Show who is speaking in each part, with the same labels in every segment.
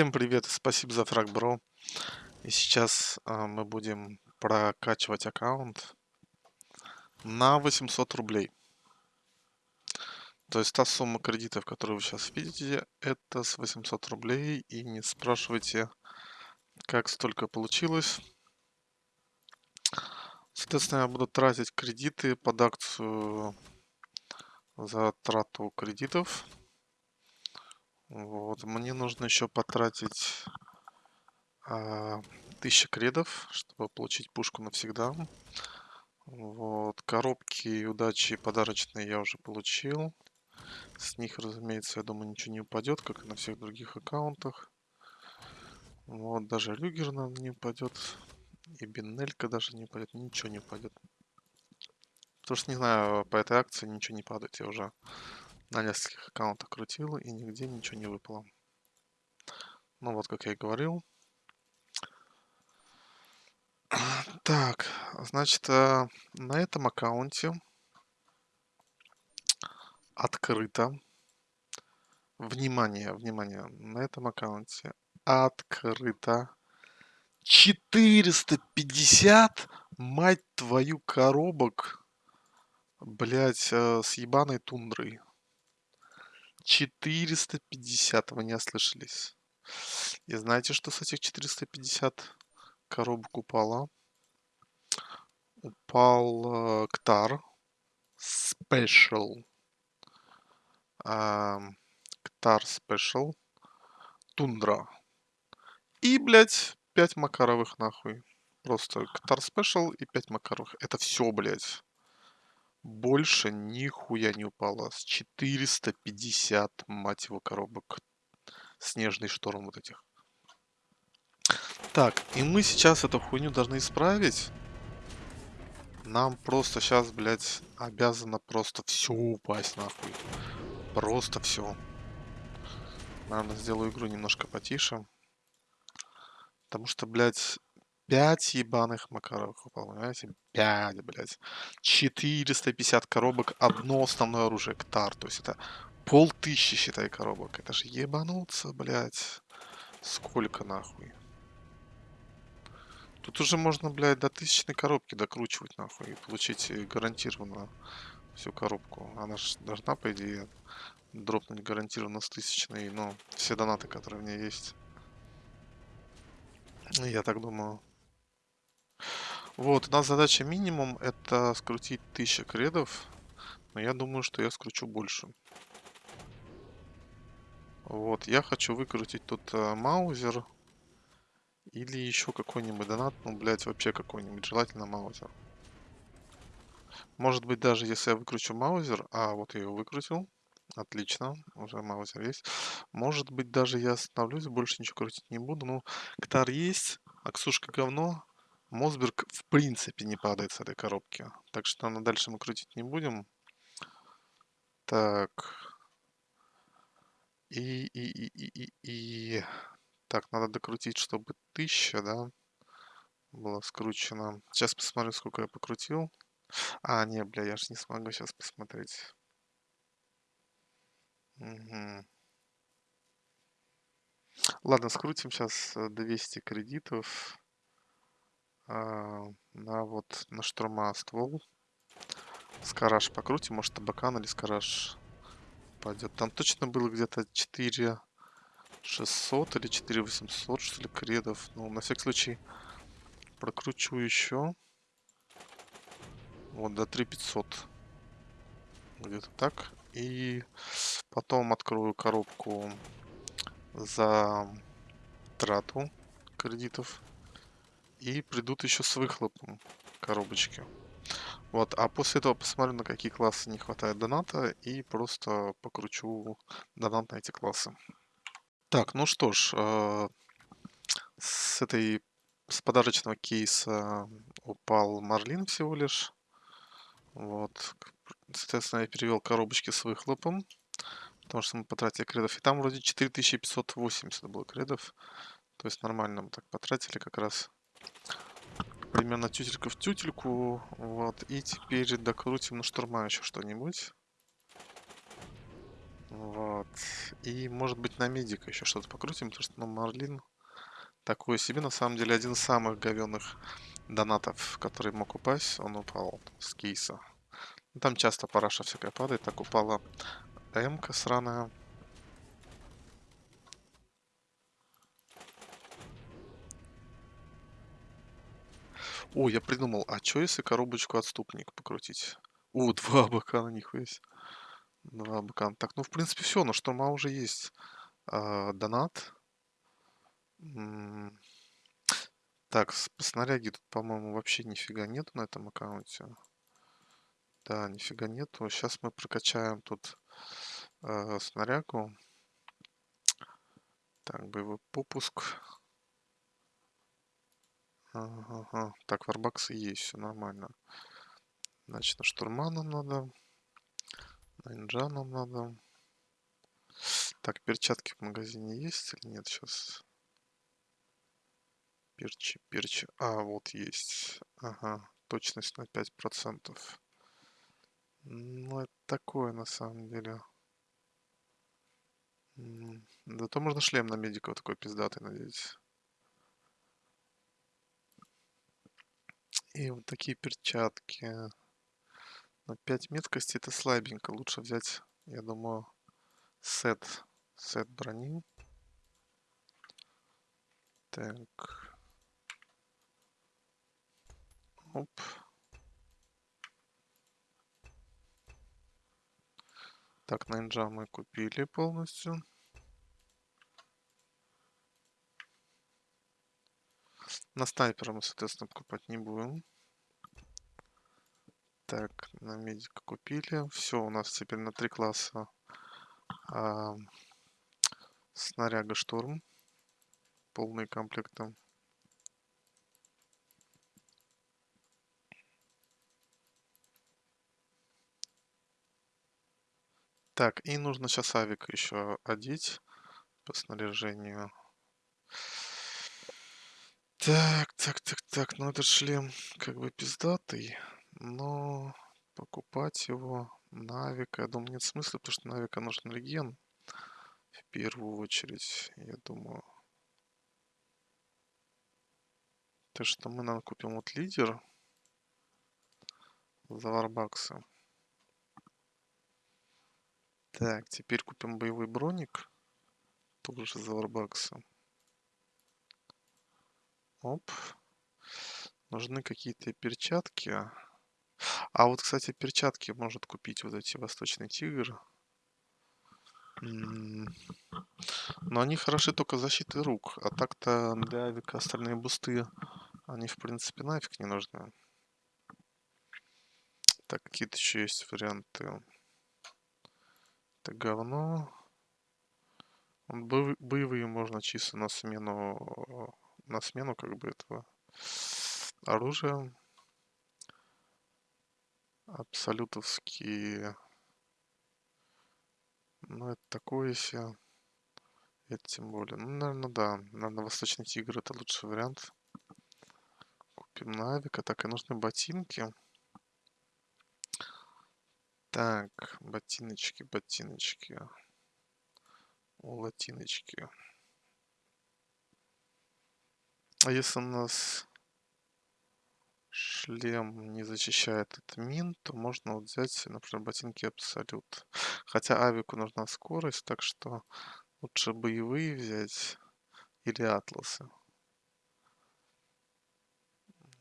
Speaker 1: Всем привет и спасибо за фраг, бро. И сейчас а, мы будем прокачивать аккаунт на 800 рублей. То есть та сумма кредитов, которую вы сейчас видите, это с 800 рублей. И не спрашивайте, как столько получилось. Соответственно, я буду тратить кредиты под акцию за трату кредитов. Вот, мне нужно еще потратить а, 1000 кредов, чтобы получить пушку навсегда. Вот, коробки удачи подарочные я уже получил. С них, разумеется, я думаю, ничего не упадет, как и на всех других аккаунтах. Вот, даже Люгер нам не упадет. И Бинелька даже не упадет. Ничего не упадет. Потому что, не знаю, по этой акции ничего не падает. Я уже на нескольких аккаунтах крутил, и нигде ничего не выпало. Ну вот, как я и говорил. Так, значит, э, на этом аккаунте открыто. Внимание, внимание, на этом аккаунте открыто 450, мать твою, коробок, блять, э, с ебаной тундрой. 450, вы не ослышались. И знаете, что с этих 450 коробок упало? Упал э, Ктар Special. Э, Ктар Special. Тундра. И, блядь, 5 Макаровых нахуй. Просто Ктар Special и 5 Макаровых. Это все, блядь. Больше нихуя не упало. С 450, мать его, коробок. Снежный шторм вот этих. Так, и мы сейчас эту хуйню должны исправить. Нам просто сейчас, блядь, обязано просто все упасть, нахуй. Просто все. Наверное, сделаю игру немножко потише. Потому что, блядь, 5 ебаных Макаровых упал, понимаете? 5, блядь. 450 коробок, одно основное оружие, ктар. То есть это полтыщи, считай, коробок. Это же ебануться, блядь. Сколько нахуй? Тут уже можно, блядь, до тысячной коробки докручивать, нахуй, и получить э, гарантированно всю коробку. Она же должна, по идее, дропнуть гарантированно с тысячной, но все донаты, которые у меня есть. Я так думаю. Вот, у нас задача минимум это скрутить 1000 кредов. Но я думаю, что я скручу больше. Вот, я хочу выкрутить тут э, маузер. Или еще какой-нибудь донат. Ну, блять, вообще какой-нибудь. Желательно маузер. Может быть, даже если я выкручу маузер... А, вот я его выкрутил. Отлично, уже маузер есть. Может быть, даже я остановлюсь, больше ничего крутить не буду. Ну, Ктар есть, Аксушка говно. Мосберг в принципе не падает с этой коробки. Так что на дальше мы крутить не будем. Так. И, и, и, и, и, и. Так, надо докрутить, чтобы 1000, да, было скручено. Сейчас посмотрю, сколько я покрутил. А, не, бля, я же не смогу сейчас посмотреть. Угу. Ладно, скрутим сейчас 200 кредитов а, на вот на штурма ствол. Скараж покрутим, может табакан или скараж пойдет. Там точно было где-то 4 600 или 4 800 что ли кредов. Ну, на всякий случай прокручу еще. Вот до 3 500. Где-то так. И потом открою коробку за трату кредитов. И придут еще с выхлопом коробочки. Вот, а после этого посмотрю, на какие классы не хватает доната, и просто покручу донат на эти классы. Так, ну что ж, э, с этой с подарочного кейса упал Марлин всего лишь. Вот, соответственно, я перевел коробочки с выхлопом, потому что мы потратили кредов. И там вроде 4580 было кредов. То есть нормально мы так потратили как раз. Примерно тютелька в тютельку. Вот. И теперь докрутим на штурма еще что-нибудь. Вот. И, может быть, на медика еще что-то покрутим, потому что, ну, Марлин такой себе. На самом деле, один из самых говенных донатов, который мог упасть, он упал с кейса. Там часто параша всякая падает. Так упала М-ка сраная. О, я придумал, а что если коробочку отступник покрутить? О, два бакана, нихуя себе. Два бакана. Так, ну, в принципе, все, на штурма уже есть а, донат. Так, с- по снаряге тут, по-моему, вообще нифига нету на этом аккаунте. Да, нифига нету. Сейчас мы прокачаем тут э, снарягу. Так, боевой попуск. Ага. Так, варбаксы есть, все нормально. Значит, на штурма нам надо. На инжа нам надо. Так, перчатки в магазине есть или нет сейчас? Перчи, перчи. А, вот есть. Ага, точность на 5%. Ну, это такое на самом деле. Зато можно шлем на медика вот такой пиздатый надеть. И вот такие перчатки. На 5 меткости это слабенько. Лучше взять, я думаю, сет. Сет брони. Так. Оп. Так, нинджа мы купили полностью. На снайпера мы, соответственно, покупать не будем. Так, на медика купили. Все, у нас теперь на три класса а, снаряга штурм. Полные комплекты. Так, и нужно сейчас авик еще одеть по снаряжению. Так, так, так, так, ну этот шлем как бы пиздатый, но покупать его на авика, я думаю, нет смысла, потому что на авика нужен реген в первую очередь, я думаю. Так что мы, наверное, купим вот лидер за варбаксы. Так, теперь купим боевой броник, тоже за варбаксы. Оп. Нужны какие-то перчатки. А вот, кстати, перчатки может купить вот эти Восточный Тигр. Но они хороши только защитой рук. А так-то для авика остальные бусты, они, в принципе, нафиг не нужны. Так, какие-то еще есть варианты. Это говно. Боевые можно чисто на смену, на смену как бы этого оружия. Абсолютовские. Ну, это такое себе. Это тем более. Ну, наверное, да. Наверное, Восточный Тигр это лучший вариант. Купим на авика. Так, и нужны ботинки. Так, ботиночки, ботиночки. Латиночки. А если у нас шлем не защищает от мин, то можно вот взять, например, ботинки Абсолют. Хотя авику нужна скорость, так что лучше боевые взять или атласы.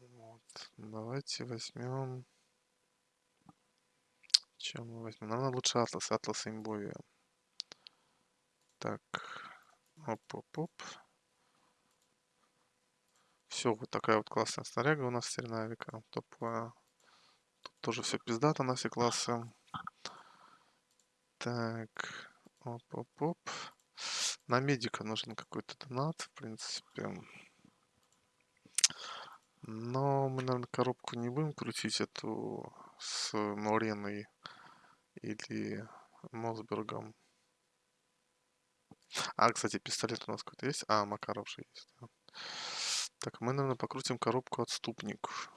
Speaker 1: Вот. Давайте возьмем... Чем мы возьмем? Наверное, лучше атлас. Атлас имбовия. Так. Оп-оп-оп. Все, вот такая вот классная снаряга у нас теперь на авика. Топовая. Тут тоже все пиздато на все классы. Так. Оп-оп-оп. На медика нужен какой-то донат, в принципе. Но мы, наверное, коробку не будем крутить эту с Мореной или Мосбергом. А, кстати, пистолет у нас какой-то есть? А, Макаров же есть. Так, мы, наверное, покрутим коробку отступник.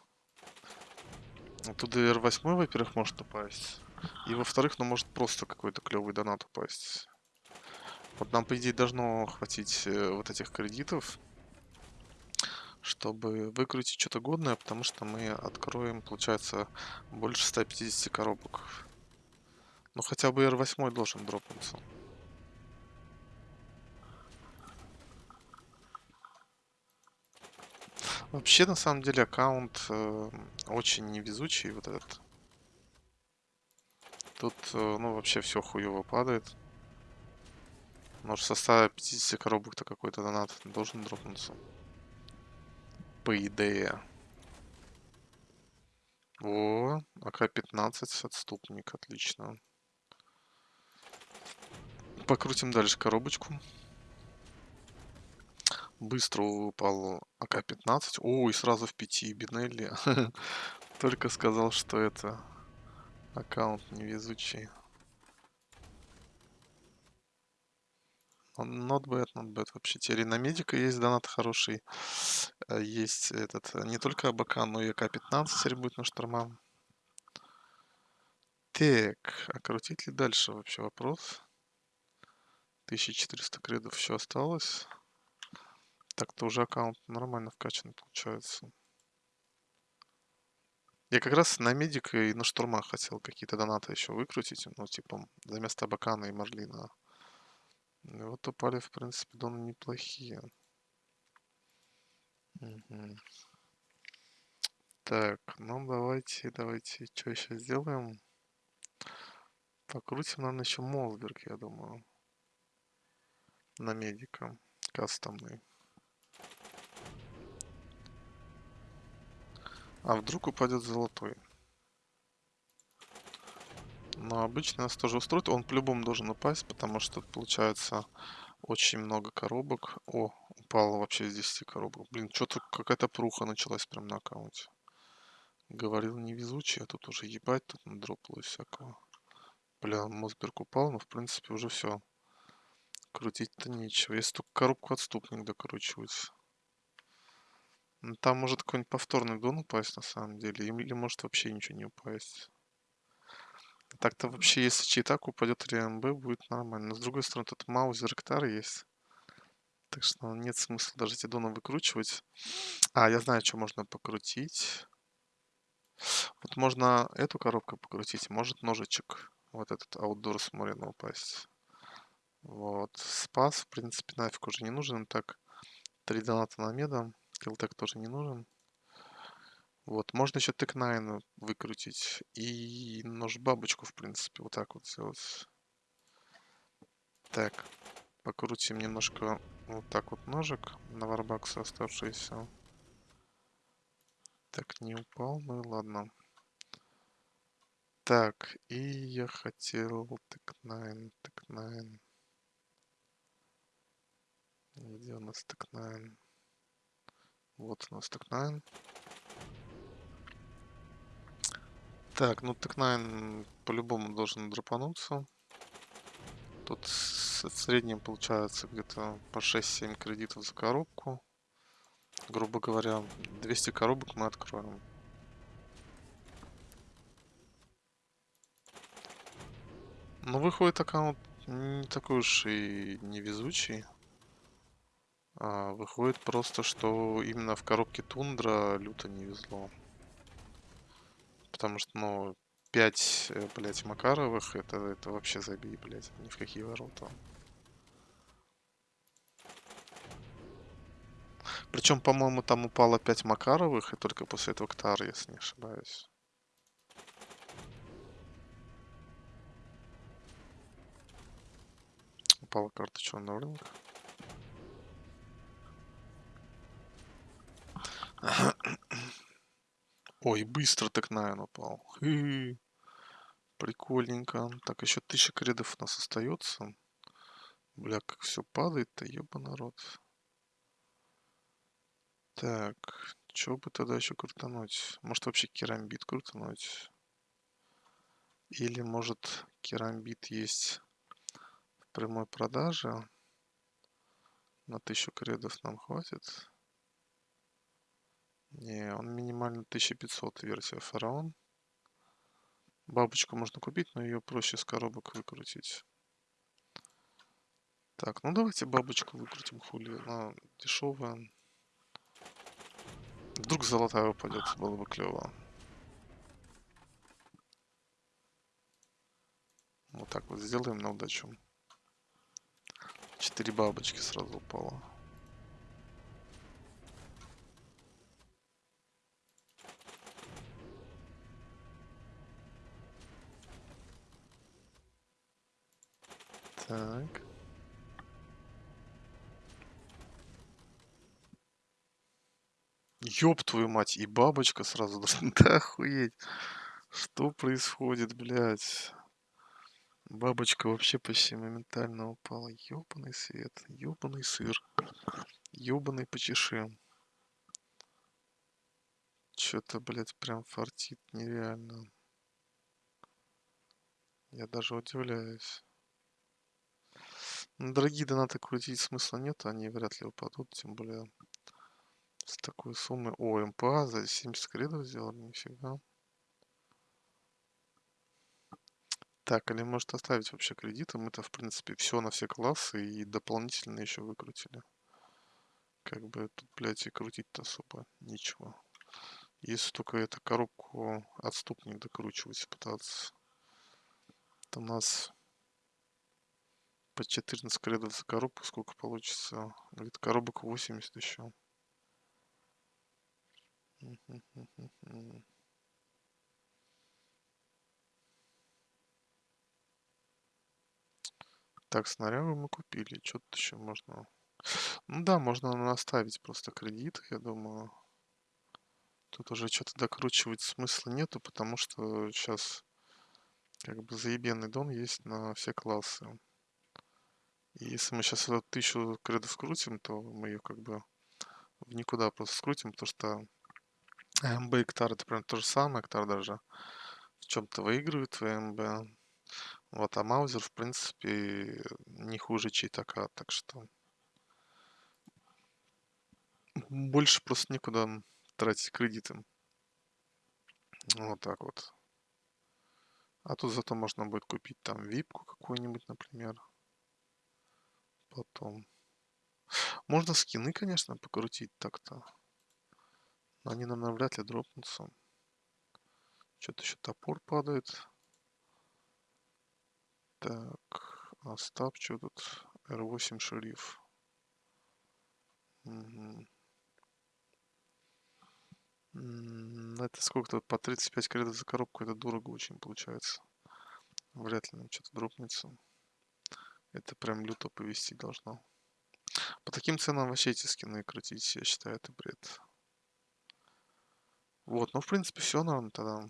Speaker 1: Оттуда R8, во-первых, может упасть. И во-вторых, ну может просто какой-то клевый донат упасть. Вот нам, по идее, должно хватить э, вот этих кредитов, чтобы выкрутить что-то годное, потому что мы откроем, получается, больше 150 коробок. Ну хотя бы R8 должен дропнуться. Вообще, на самом деле, аккаунт э, очень невезучий, вот этот. Тут, э, ну, вообще все хуево падает. Может, со 150 коробок-то какой-то донат должен дропнуться. По идее. О, АК-15, отступник, отлично. Покрутим дальше коробочку. Быстро упал АК-15. О, и сразу в 5 Бинелли. Только сказал, что это аккаунт невезучий. Not bad, not bad. Вообще, теперь на медика есть донат хороший. Э, есть этот, не только АБК, но и АК-15 теперь будет на штурма. Так, а крутить ли дальше вообще вопрос? 1400 кредов еще осталось. Так-то уже аккаунт нормально вкачан получается. Я как раз на медика и на штурма хотел какие-то донаты еще выкрутить. Ну, типа, за место Бакана и Марлина. И вот упали, в принципе, доны неплохие. Угу. Так, ну давайте, давайте, что еще сделаем? Покрутим, наверное, еще Молсберг, я думаю. На медика. Кастомный. А вдруг упадет золотой? Но обычно нас тоже устроит. Он по-любому должен упасть, потому что получается очень много коробок. О, упало вообще из 10 коробок. Блин, что-то какая-то пруха началась прям на аккаунте. Говорил невезучий, а тут уже ебать, тут надропало всякого. Бля, Мосберг упал, но в принципе уже все. Крутить-то нечего. Если только коробку отступник докручивать. Ну, там может какой-нибудь повторный дон упасть на самом деле. Или может вообще ничего не упасть. Так-то вообще, если читак упадет РМБ, будет нормально. Но с другой стороны, тут маузер Ректар есть. Так что нет смысла даже эти доны выкручивать. А, я знаю, что можно покрутить. Вот можно эту коробку покрутить, может ножичек. Вот этот аутдор с Морина упасть. Вот. Спас, в принципе, нафиг уже не нужен. Так, три доната на меда. Килтек тоже не нужен. Вот, можно еще тек-9 выкрутить. И нож бабочку, в принципе, вот так вот сделать. Так, покрутим немножко вот так вот ножик на варбакса оставшийся. Так, не упал, ну и ладно. Так, и я хотел Tec-9, Tec-9. Где у нас Tec-9? Вот у нас Tec-9. Так, ну Tec-9 по-любому должен дропануться. Тут в среднем получается где-то по 6-7 кредитов за коробку. Грубо говоря, 200 коробок мы откроем. Ну, выходит аккаунт не такой уж и невезучий. А, выходит просто, что именно в коробке Тундра люто не везло. Потому что, ну, 5, э, блядь, Макаровых, это, это вообще забей, блядь, ни в какие ворота. Причем, по-моему, там упало 5 Макаровых, и только после этого Ктар, если не ошибаюсь. Упала карта черного рынка. Ой, быстро так на -хы. Прикольненько. Так, еще тысяча кредов у нас остается. Бля, как все падает-то, еба народ. Так, что бы тогда еще крутануть? Может вообще керамбит крутануть? Или может керамбит есть в прямой продаже? На тысячу кредов нам хватит? Не, он минимально 1500 версия фараон. Бабочку можно купить, но ее проще с коробок выкрутить. Так, ну давайте бабочку выкрутим, хули. Она дешевая. Вдруг золотая упадет, было бы клево. Вот так вот сделаем на удачу. Четыре бабочки сразу упало. Так. Ёб твою мать, и бабочка сразу. Да охуеть. Что происходит, блядь? Бабочка вообще почти моментально упала. Ёбаный свет, ёбаный сыр, ёбаный почеши. Чё-то, блядь, прям фартит нереально. Я даже удивляюсь. Ну, дорогие донаты крутить смысла нет, они вряд ли упадут, тем более с такой суммы. О, МПА за 70 кредов сделали, нифига. Так, или может оставить вообще кредиты? Мы-то, в принципе, все на все классы и дополнительно еще выкрутили. Как бы тут, блядь, и крутить-то особо ничего. Если только эту коробку отступник докручивать пытаться. Это у нас по 14 кредов за коробку сколько получится? Говорит, коробок 80 еще. Так, снарягу мы купили. Что тут еще можно? Ну да, можно наставить просто кредит, я думаю. Тут уже что-то докручивать смысла нету, потому что сейчас как бы заебенный дон есть на все классы. И если мы сейчас эту тысячу кредов скрутим, то мы ее как бы в никуда просто скрутим, потому что МБ и Ктар это прям то же самое, Ктар даже в чем-то выигрывает в МБ. Вот, а Маузер, в принципе, не хуже читака, так что больше просто некуда тратить кредиты. Вот так вот. А тут зато можно будет купить там випку какую-нибудь, например. Потом. Можно скины, конечно, покрутить так-то. Но они нам навряд ли дропнутся. Что-то еще топор падает. Так, Остап, что тут? R8 шериф. Угу. Это сколько-то по 35 кредитов за коробку, это дорого очень получается. Вряд ли нам что-то дропнется. Это прям люто повести должно. По таким ценам вообще эти скины крутить, я считаю, это бред. Вот, ну в принципе все, наверное, тогда.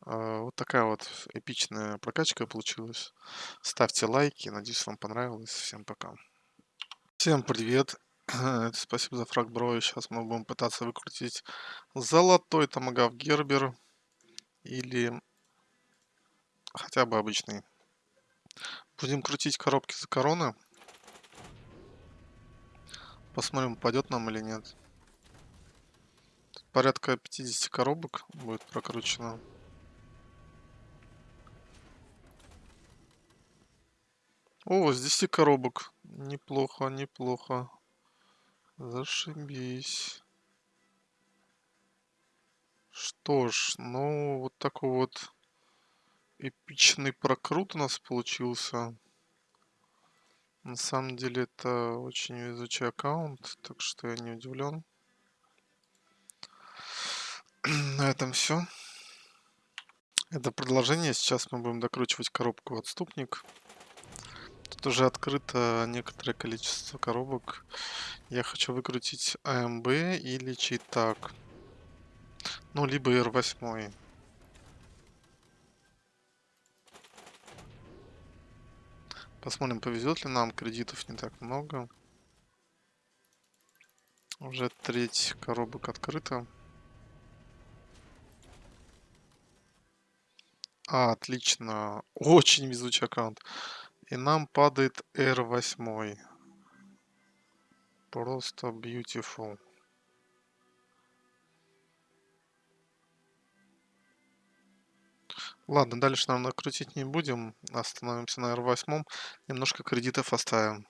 Speaker 1: А, вот такая вот эпичная прокачка получилась. Ставьте лайки, надеюсь вам понравилось. Всем пока. Всем привет. Спасибо за фраг, бро. Сейчас мы будем пытаться выкрутить золотой томагав Гербер. Или хотя бы обычный. Будем крутить коробки за короны. Посмотрим, упадет нам или нет. Тут порядка 50 коробок будет прокручено. О, с 10 коробок. Неплохо, неплохо. Зашибись. Что ж, ну вот такой вот эпичный прокрут у нас получился. На самом деле это очень везучий аккаунт, так что я не удивлен. На этом все. Это продолжение. Сейчас мы будем докручивать коробку отступник. Тут уже открыто некоторое количество коробок. Я хочу выкрутить АМБ или читак. Ну, либо R8. Посмотрим, повезет ли нам. Кредитов не так много. Уже треть коробок открыта. А, отлично. Очень везучий аккаунт. И нам падает R8. Просто beautiful.. Ладно, дальше, наверное, крутить не будем. Остановимся на R8. Немножко кредитов оставим.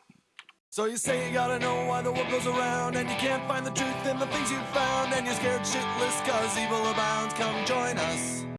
Speaker 2: So you say you gotta know why the world goes around And you can't find the truth in the things you found And you're scared shitless cause evil abounds Come join us